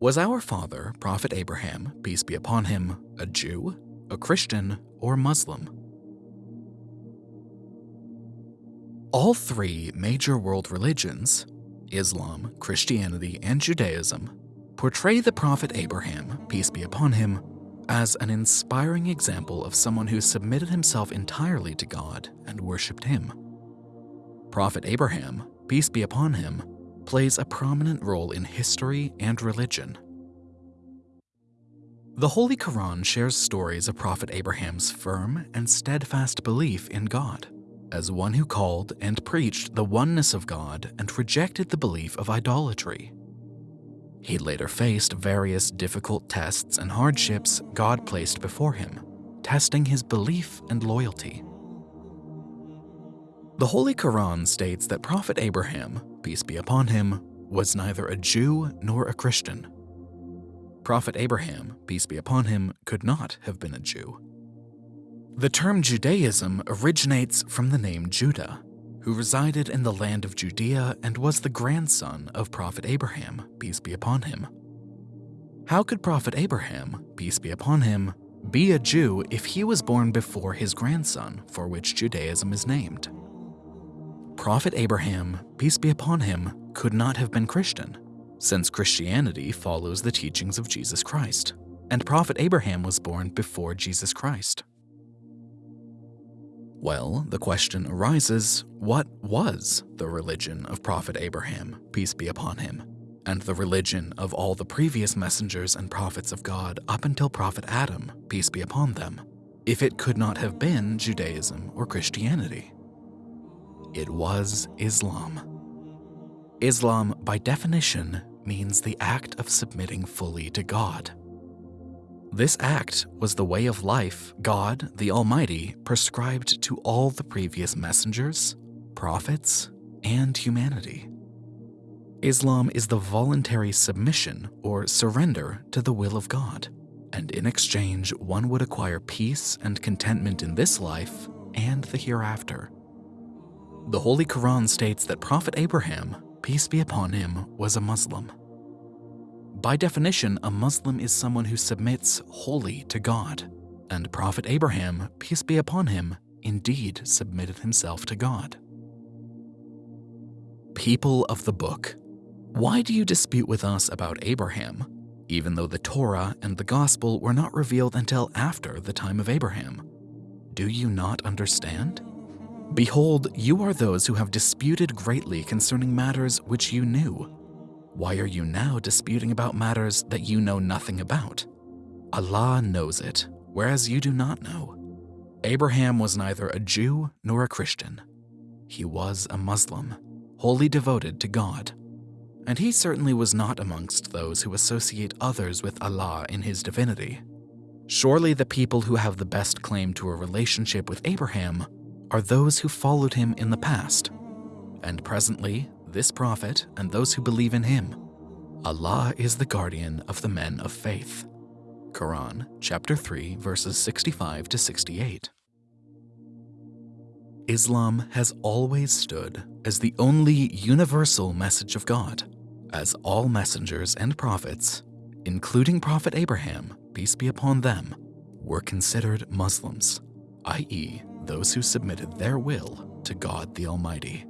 Was our father, Prophet Abraham, peace be upon him, a Jew, a Christian, or Muslim? All three major world religions, Islam, Christianity, and Judaism, portray the Prophet Abraham, peace be upon him, as an inspiring example of someone who submitted himself entirely to God and worshipped him. Prophet Abraham, peace be upon him, plays a prominent role in history and religion. The Holy Quran shares stories of Prophet Abraham's firm and steadfast belief in God, as one who called and preached the oneness of God and rejected the belief of idolatry. He later faced various difficult tests and hardships God placed before him, testing his belief and loyalty. The Holy Quran states that Prophet Abraham, peace be upon him, was neither a Jew nor a Christian. Prophet Abraham, peace be upon him, could not have been a Jew. The term Judaism originates from the name Judah, who resided in the land of Judea and was the grandson of Prophet Abraham, peace be upon him. How could Prophet Abraham, peace be upon him, be a Jew if he was born before his grandson, for which Judaism is named? Prophet Abraham, peace be upon him, could not have been Christian, since Christianity follows the teachings of Jesus Christ, and Prophet Abraham was born before Jesus Christ. Well, the question arises, what was the religion of Prophet Abraham, peace be upon him, and the religion of all the previous messengers and prophets of God up until Prophet Adam, peace be upon them, if it could not have been Judaism or Christianity? It was Islam. Islam, by definition, means the act of submitting fully to God. This act was the way of life God, the Almighty, prescribed to all the previous messengers, prophets, and humanity. Islam is the voluntary submission or surrender to the will of God, and in exchange one would acquire peace and contentment in this life and the hereafter. The Holy Quran states that Prophet Abraham, peace be upon him, was a Muslim. By definition, a Muslim is someone who submits wholly to God, and Prophet Abraham, peace be upon him, indeed submitted himself to God. People of the book, why do you dispute with us about Abraham, even though the Torah and the Gospel were not revealed until after the time of Abraham? Do you not understand? Behold, you are those who have disputed greatly concerning matters which you knew, why are you now disputing about matters that you know nothing about? Allah knows it, whereas you do not know. Abraham was neither a Jew nor a Christian. He was a Muslim, wholly devoted to God. And he certainly was not amongst those who associate others with Allah in his divinity. Surely the people who have the best claim to a relationship with Abraham are those who followed him in the past. And presently, this prophet and those who believe in him. Allah is the guardian of the men of faith. Quran chapter 3 verses 65 to 68. Islam has always stood as the only universal message of God, as all messengers and prophets, including Prophet Abraham, peace be upon them, were considered Muslims, i.e. those who submitted their will to God the Almighty.